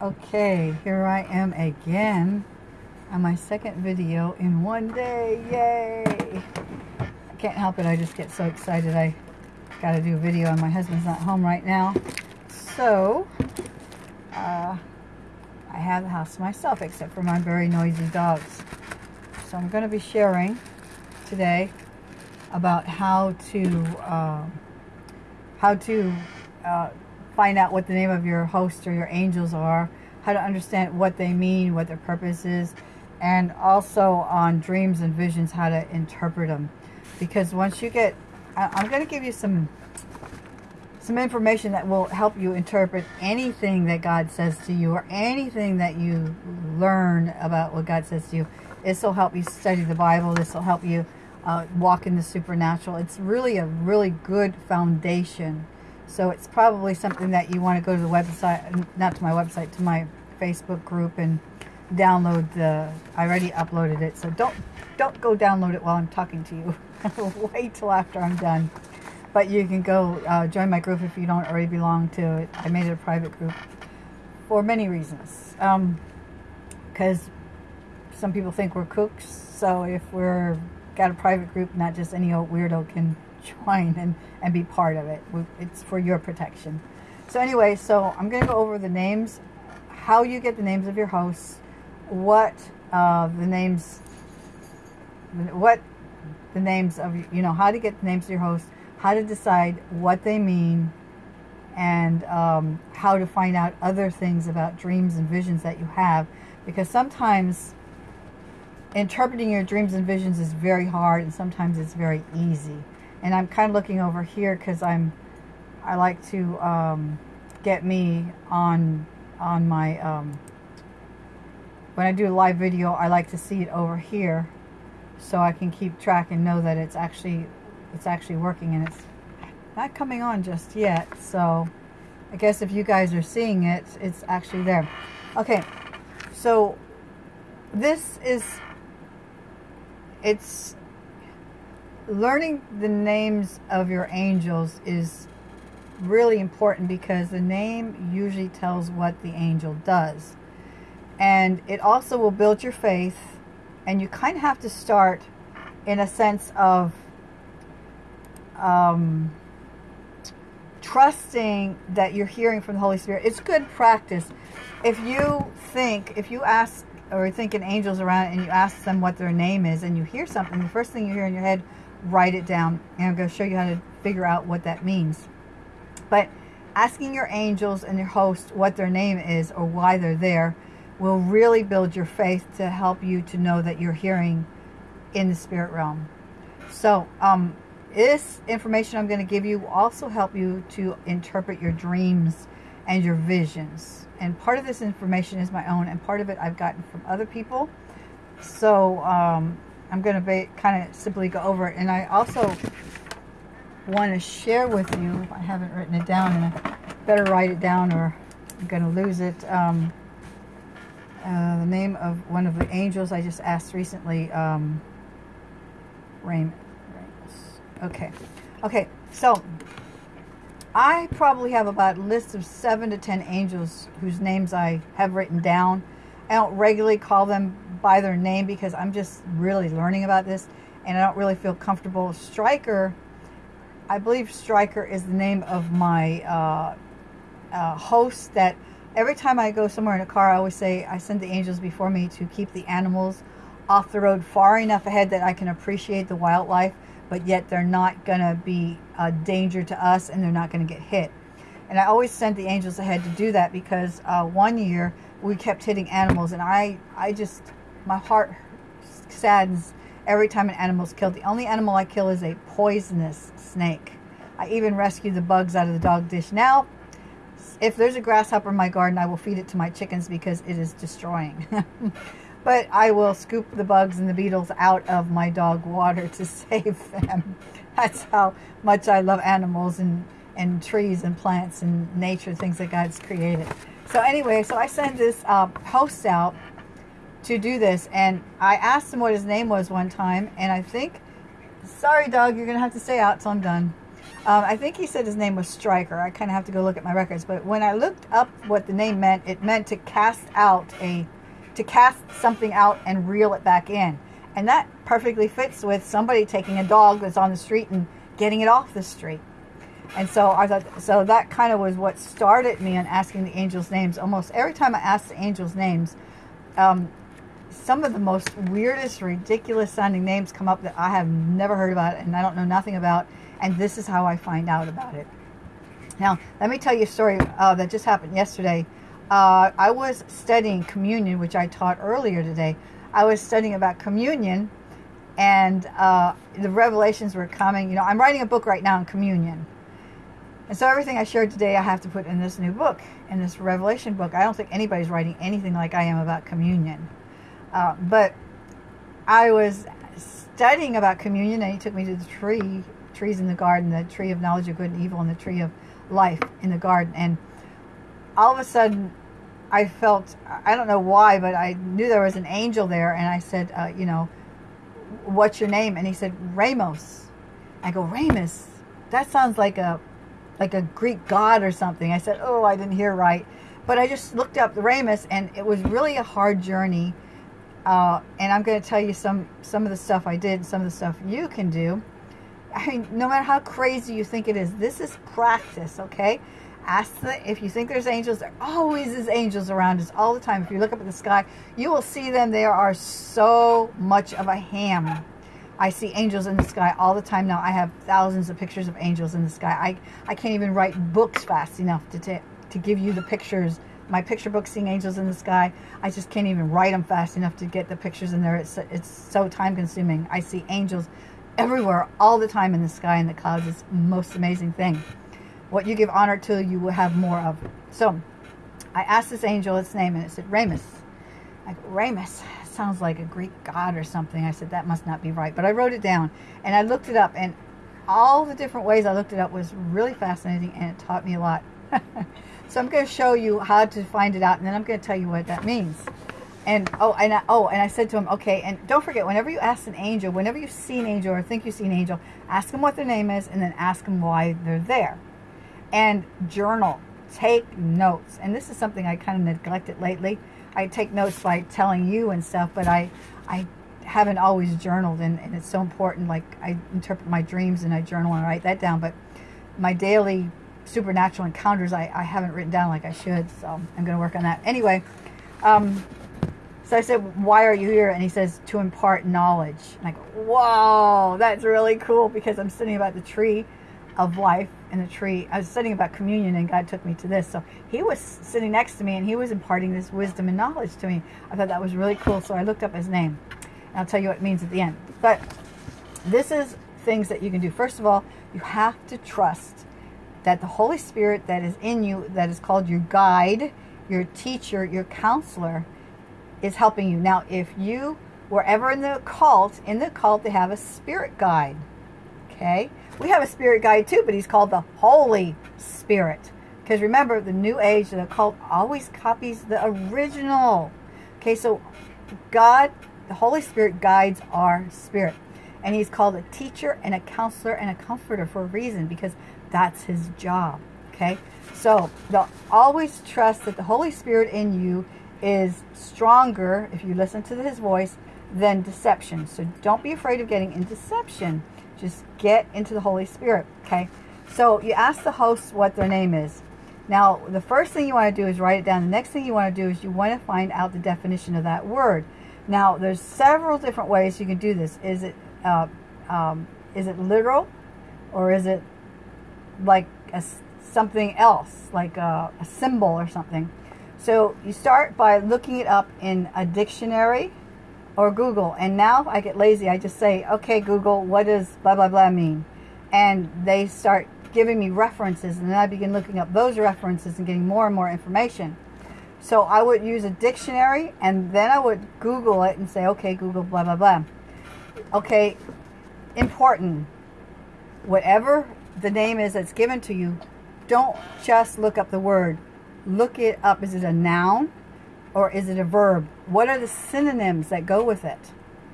Okay, here I am again on my second video in one day. Yay! I can't help it. I just get so excited. I got to do a video and my husband's not home right now. So, uh, I have the house myself except for my very noisy dogs. So I'm going to be sharing today about how to um, how to uh, find out what the name of your host or your angels are, how to understand what they mean, what their purpose is, and also on dreams and visions, how to interpret them. Because once you get, I'm going to give you some some information that will help you interpret anything that God says to you or anything that you learn about what God says to you. This will help you study the Bible. This will help you uh, walk in the supernatural. It's really a really good foundation so it's probably something that you want to go to the website, not to my website, to my Facebook group and download the, I already uploaded it. So don't, don't go download it while I'm talking to you. Wait till after I'm done. But you can go uh, join my group if you don't already belong to it. I made it a private group for many reasons. Because um, some people think we're cooks. So if we're got a private group, not just any old weirdo can join and, and be part of it. It's for your protection. So anyway, so I'm going to go over the names, how you get the names of your hosts, what uh, the names, what the names of, you know, how to get the names of your hosts, how to decide what they mean, and um, how to find out other things about dreams and visions that you have. Because sometimes interpreting your dreams and visions is very hard and sometimes it's very easy and I'm kind of looking over here because I'm I like to um, get me on on my um, when I do a live video I like to see it over here so I can keep track and know that it's actually it's actually working and it's not coming on just yet. So I guess if you guys are seeing it it's actually there. Okay. So this is it's learning the names of your angels is really important because the name usually tells what the angel does. And it also will build your faith. And you kind of have to start in a sense of um, trusting that you're hearing from the Holy Spirit. It's good practice. If you think, if you ask or think an angel's around and you ask them what their name is and you hear something, the first thing you hear in your head write it down. And I'm going to show you how to figure out what that means. But asking your angels and your host what their name is or why they're there will really build your faith to help you to know that you're hearing in the spirit realm. So, um, this information I'm going to give you will also help you to interpret your dreams and your visions. And part of this information is my own, and part of it I've gotten from other people. So, um, I'm going to kind of simply go over it. And I also want to share with you, I haven't written it down, and I better write it down or I'm going to lose it. Um, uh, the name of one of the angels I just asked recently, um, Rain. Okay. Okay, so I probably have about a list of seven to ten angels whose names I have written down. I don't regularly call them by their name because I'm just really learning about this and I don't really feel comfortable. Striker, I believe Striker is the name of my uh, uh, host that every time I go somewhere in a car, I always say I send the angels before me to keep the animals off the road far enough ahead that I can appreciate the wildlife, but yet they're not going to be a danger to us and they're not going to get hit. And I always send the angels ahead to do that because uh, one year we kept hitting animals and I, I just my heart saddens every time an animal is killed. The only animal I kill is a poisonous snake. I even rescue the bugs out of the dog dish. Now, if there's a grasshopper in my garden, I will feed it to my chickens because it is destroying. but I will scoop the bugs and the beetles out of my dog water to save them. That's how much I love animals and, and trees and plants and nature, things that God's created. So anyway, so I send this uh, post out to do this. And I asked him what his name was one time, and I think, sorry, dog, you're going to have to stay out till I'm done. Um, I think he said his name was Striker. I kind of have to go look at my records. But when I looked up what the name meant, it meant to cast out a, to cast something out and reel it back in. And that perfectly fits with somebody taking a dog that's on the street and getting it off the street. And so I thought, so that kind of was what started me on asking the angels' names. Almost every time I ask the angels' names, um, some of the most weirdest, ridiculous sounding names come up that I have never heard about and I don't know nothing about. And this is how I find out about it. Now, let me tell you a story uh, that just happened yesterday. Uh, I was studying communion, which I taught earlier today. I was studying about communion and uh, the revelations were coming. You know, I'm writing a book right now on communion. And so everything I shared today, I have to put in this new book, in this Revelation book. I don't think anybody's writing anything like I am about communion. Uh, but I was studying about communion, and he took me to the tree, trees in the garden, the tree of knowledge of good and evil, and the tree of life in the garden. And all of a sudden, I felt, I don't know why, but I knew there was an angel there, and I said, uh, you know, what's your name? And he said, Ramos. I go, Ramos? That sounds like a like a Greek god or something. I said, oh, I didn't hear right. But I just looked up Ramos, and it was really a hard journey. Uh, and I'm going to tell you some, some of the stuff I did, some of the stuff you can do. I mean, no matter how crazy you think it is, this is practice, okay? Ask the, if you think there's angels, there always is angels around us all the time. If you look up at the sky, you will see them. They are so much of a ham I see angels in the sky all the time now. I have thousands of pictures of angels in the sky. I, I can't even write books fast enough to, to give you the pictures. My picture book, Seeing Angels in the Sky, I just can't even write them fast enough to get the pictures in there. It's, it's so time consuming. I see angels everywhere all the time in the sky and the clouds. It's the most amazing thing. What you give honor to, you will have more of. So I asked this angel its name and it said Ramus. I go, Ramus sounds like a Greek god or something. I said, that must not be right. But I wrote it down and I looked it up and all the different ways I looked it up was really fascinating and it taught me a lot. so I'm going to show you how to find it out and then I'm going to tell you what that means. And oh, and I, oh, and I said to him, okay, and don't forget, whenever you ask an angel, whenever you see an angel or think you see an angel, ask them what their name is and then ask them why they're there. And journal, take notes. And this is something I kind of neglected lately. I take notes by telling you and stuff, but I, I haven't always journaled, and, and it's so important. Like I interpret my dreams and I journal and write that down, but my daily supernatural encounters I, I haven't written down like I should, so I'm going to work on that. Anyway, um, so I said, why are you here? And he says, to impart knowledge. And I go, whoa, that's really cool because I'm studying about the tree of life and the tree. I was studying about communion and God took me to this. So he was sitting next to me and he was imparting this wisdom and knowledge to me. I thought that was really cool. So I looked up his name. And I'll tell you what it means at the end. But this is things that you can do. First of all, you have to trust that the Holy Spirit that is in you, that is called your guide, your teacher, your counselor, is helping you. Now, if you were ever in the cult, in the cult they have a spirit guide. Okay? We have a spirit guide too, but he's called the Holy Spirit. Because remember, the New Age, the occult, always copies the original. Okay, so God, the Holy Spirit guides our spirit. And he's called a teacher and a counselor and a comforter for a reason because that's his job. Okay, so always trust that the Holy Spirit in you is stronger if you listen to his voice than deception. So don't be afraid of getting in deception. Just get into the Holy Spirit, okay? So you ask the host what their name is. Now, the first thing you want to do is write it down. The next thing you want to do is you want to find out the definition of that word. Now, there's several different ways you can do this. Is it uh, um, is it literal, or is it like a, something else, like a, a symbol or something? So you start by looking it up in a dictionary or Google. And now I get lazy. I just say, okay, Google, what does blah, blah, blah mean? And they start giving me references. And then I begin looking up those references and getting more and more information. So I would use a dictionary and then I would Google it and say, okay, Google, blah, blah, blah. Okay, important. Whatever the name is that's given to you, don't just look up the word. Look it up. Is it a noun? or is it a verb? What are the synonyms that go with it?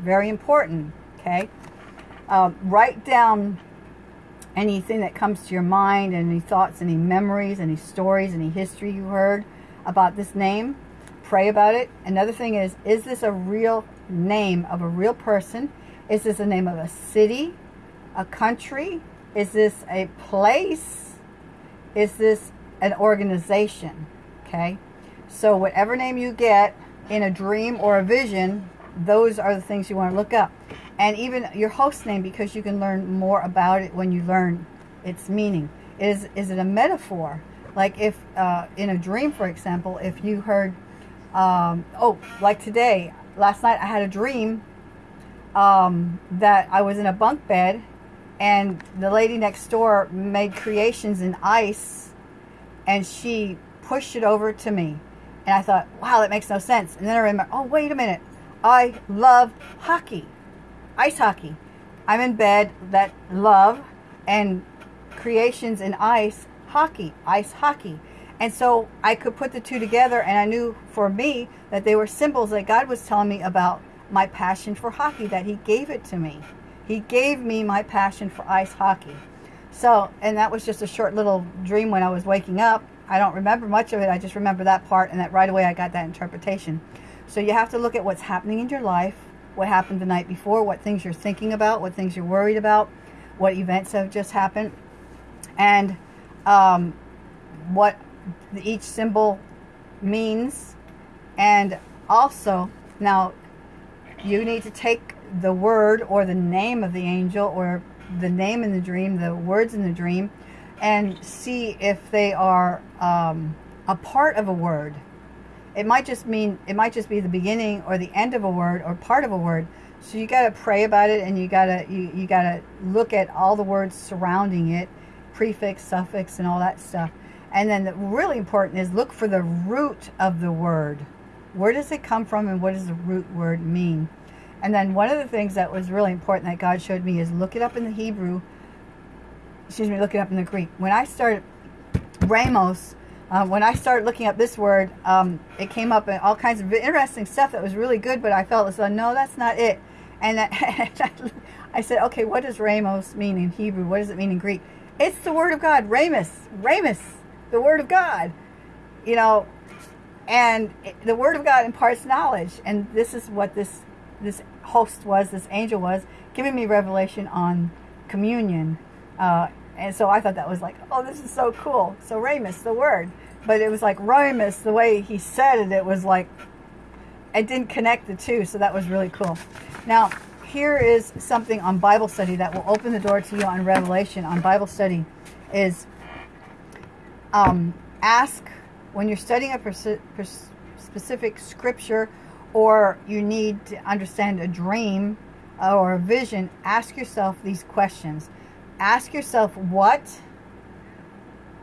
Very important, okay? Um, write down anything that comes to your mind, any thoughts, any memories, any stories, any history you heard about this name. Pray about it. Another thing is, is this a real name of a real person? Is this the name of a city, a country? Is this a place? Is this an organization? Okay. So whatever name you get in a dream or a vision, those are the things you want to look up. And even your host name, because you can learn more about it when you learn its meaning. Is, is it a metaphor? Like if, uh, in a dream, for example, if you heard, um, oh, like today, last night I had a dream um, that I was in a bunk bed and the lady next door made creations in ice and she pushed it over to me. And I thought, wow, that makes no sense. And then I remember, oh, wait a minute. I love hockey, ice hockey. I'm in bed that love and creations in ice, hockey, ice hockey. And so I could put the two together and I knew for me that they were symbols that God was telling me about my passion for hockey, that he gave it to me. He gave me my passion for ice hockey. So, and that was just a short little dream when I was waking up. I don't remember much of it. I just remember that part and that right away I got that interpretation. So you have to look at what's happening in your life, what happened the night before, what things you're thinking about, what things you're worried about, what events have just happened, and um, what each symbol means. And also, now you need to take the word or the name of the angel or the name in the dream, the words in the dream, and see if they are um, a part of a word. It might just mean, it might just be the beginning or the end of a word or part of a word. So you got to pray about it and you got to you, you got to look at all the words surrounding it, prefix, suffix, and all that stuff. And then the really important is look for the root of the word. Where does it come from and what does the root word mean? And then one of the things that was really important that God showed me is look it up in the Hebrew. Excuse me, look it up in the Greek. When I started Ramos, uh, when I started looking up this word, um, it came up in all kinds of interesting stuff that was really good, but I felt as though, no, that's not it. And I said, okay, what does Ramos mean in Hebrew? What does it mean in Greek? It's the word of God, Ramus, Ramus, the word of God. You know, and the word of God imparts knowledge. And this is what this this host was, this angel was, giving me revelation on communion. Uh, and so I thought that was like, oh, this is so cool. So Ramus, the word. But it was like Ramus, the way he said it, it was like, it didn't connect the two. So that was really cool. Now, here is something on Bible study that will open the door to you on Revelation on Bible study is um, ask when you're studying a specific scripture or you need to understand a dream or a vision, ask yourself these questions. Ask yourself what,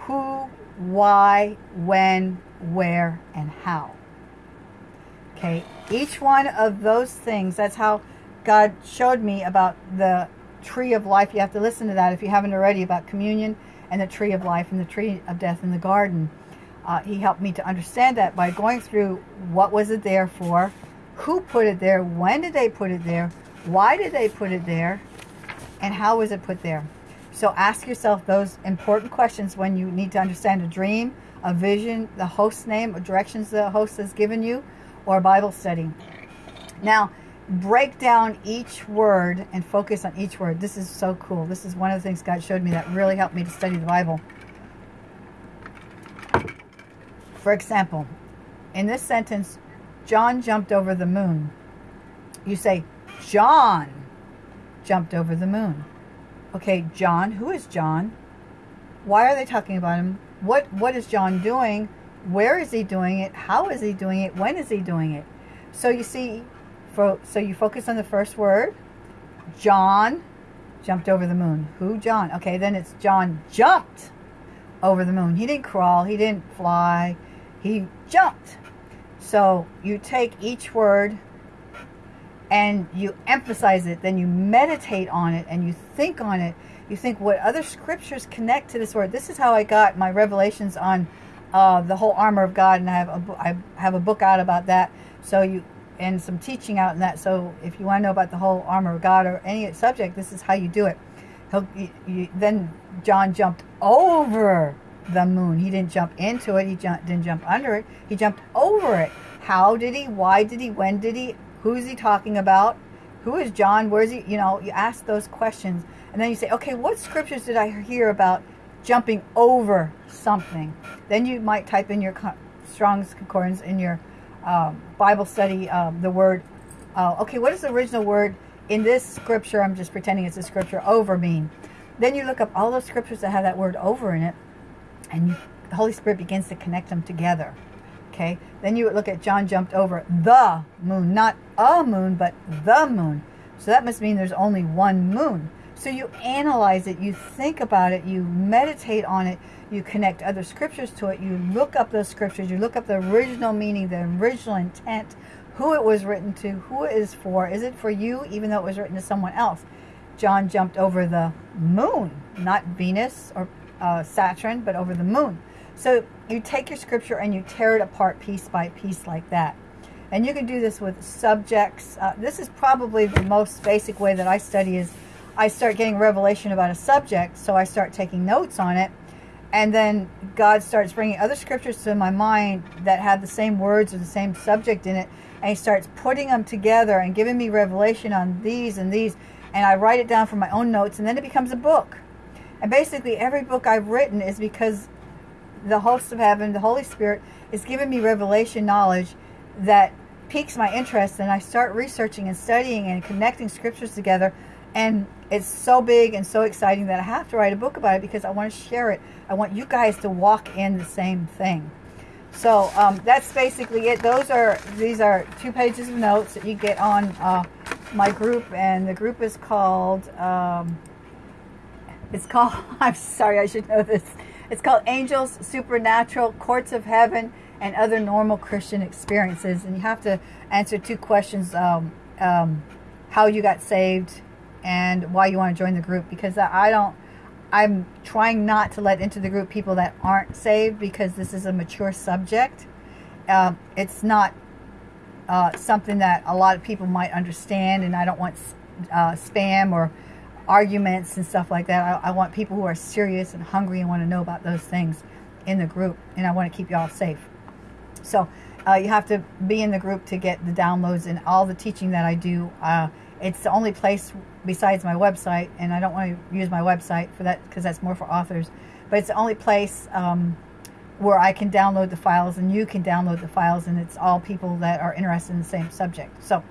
who, why, when, where, and how. Okay, each one of those things, that's how God showed me about the tree of life. You have to listen to that if you haven't already about communion and the tree of life and the tree of death in the garden. Uh, he helped me to understand that by going through what was it there for, who put it there, when did they put it there, why did they put it there, and how was it put there. So ask yourself those important questions when you need to understand a dream, a vision, the host name, or directions the host has given you, or Bible study. Now, break down each word and focus on each word. This is so cool. This is one of the things God showed me that really helped me to study the Bible. For example, in this sentence, John jumped over the moon. You say, John jumped over the moon. Okay, John, who is John? Why are they talking about him? What What is John doing? Where is he doing it? How is he doing it? When is he doing it? So you see, for, so you focus on the first word. John jumped over the moon. Who John? Okay, then it's John jumped over the moon. He didn't crawl. He didn't fly. He jumped. So you take each word and you emphasize it, then you meditate on it and you think on it. You think what other scriptures connect to this word. This is how I got my revelations on uh, the whole armor of God, and I have a I have a book out about that. So you and some teaching out in that. So if you want to know about the whole armor of God or any subject, this is how you do it. He'll, then John jumped over the moon. He didn't jump into it. He jumped, didn't jump under it. He jumped over it. How did he? Why did he? When did he? Who's he talking about? Who is John? Where's he? You know, you ask those questions. And then you say, okay, what scriptures did I hear about jumping over something? Then you might type in your Strong's Concordance in your um, Bible study um, the word, uh, okay, what does the original word in this scripture, I'm just pretending it's a scripture, over mean? Then you look up all those scriptures that have that word over in it, and the Holy Spirit begins to connect them together. Okay, then you look at John jumped over the moon, not a moon, but the moon. So that must mean there's only one moon. So you analyze it, you think about it, you meditate on it, you connect other scriptures to it, you look up those scriptures, you look up the original meaning, the original intent, who it was written to, who it is for. Is it for you, even though it was written to someone else? John jumped over the moon, not Venus or uh, Saturn, but over the moon. So you take your scripture and you tear it apart piece by piece like that. And you can do this with subjects. Uh, this is probably the most basic way that I study is I start getting revelation about a subject, so I start taking notes on it. And then God starts bringing other scriptures to my mind that have the same words or the same subject in it. And he starts putting them together and giving me revelation on these and these. And I write it down from my own notes, and then it becomes a book. And basically, every book I've written is because the host of heaven, the Holy Spirit, is giving me revelation knowledge that piques my interest. And I start researching and studying and connecting scriptures together. And it's so big and so exciting that I have to write a book about it because I want to share it. I want you guys to walk in the same thing. So um, that's basically it. Those are these are two pages of notes that you get on uh, my group, and the group is called. Um, it's called. I'm sorry, I should know this. It's called Angels, Supernatural, Courts of Heaven, and Other Normal Christian Experiences. And you have to answer two questions: um, um how you got saved, and why you want to join the group. Because I don't. I'm trying not to let into the group people that aren't saved because this is a mature subject. Um, it's not uh, something that a lot of people might understand, and I don't want uh, spam or arguments and stuff like that. I, I, want people who are serious and hungry and want to know about those things in the group, and I want to keep y'all safe. So uh, you have to be in the group to get the downloads and all the teaching that I do. Uh, it's the only place besides my website, and I don't want to use my website for that because that's more for authors. But it's the only place um, where I can download the files, and you can download the files, and it's all people that are interested in the same subject. So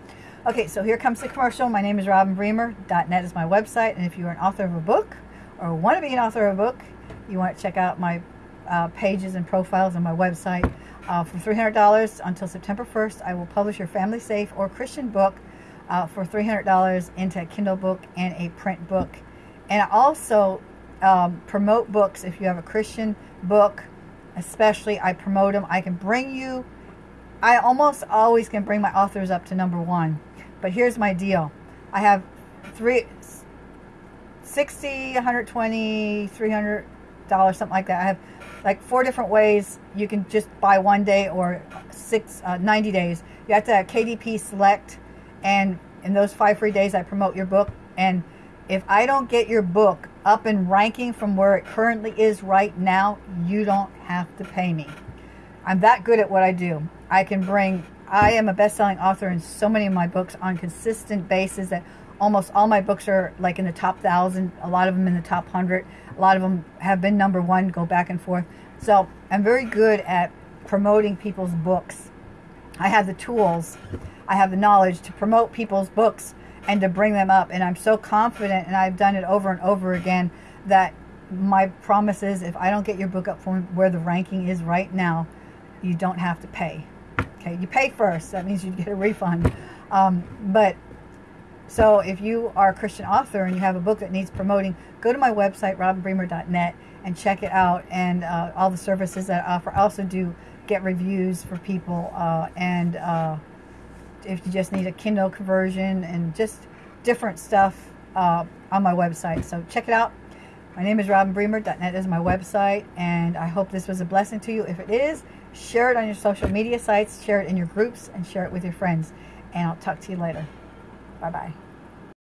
Okay, so here comes the commercial. My name is Robin Bremer. .net is my website, and if you're an author of a book or want to be an author of a book, you want to check out my uh, pages and profiles on my website. Uh, for $300 until September 1st, I will publish your family safe or Christian book uh, for $300 into a Kindle book and a print book. And I also um, promote books. If you have a Christian book, especially, I promote them. I can bring you, I almost always can bring my authors up to number one. But here's my deal. I have three, 60, 120, 300 dollars, something like that. I have like four different ways you can just buy one day or six, uh, 90 days. You have to have KDP select and in those five free days I promote your book. And if I don't get your book up and ranking from where it currently is right now, you don't have to pay me. I'm that good at what I do. I can bring I am a best-selling author in so many of my books on consistent basis that almost all my books are like in the top thousand, a lot of them in the top hundred, a lot of them have been number one, go back and forth. So I'm very good at promoting people's books. I have the tools, I have the knowledge to promote people's books and to bring them up. And I'm so confident, and I've done it over and over again, that my promise is if I don't get your book up from where the ranking is right now, you don't have to pay. Okay, you pay first. That means you get a refund. Um, but so if you are a Christian author and you have a book that needs promoting, go to my website, robinbremer.net, and check it out. And uh, all the services that I offer. I also do get reviews for people. Uh, and uh, if you just need a Kindle conversion and just different stuff uh, on my website. So check it out. My name is robinbremer.net is my website. And I hope this was a blessing to you. If it is, Share it on your social media sites, share it in your groups, and share it with your friends. And I'll talk to you later. Bye-bye.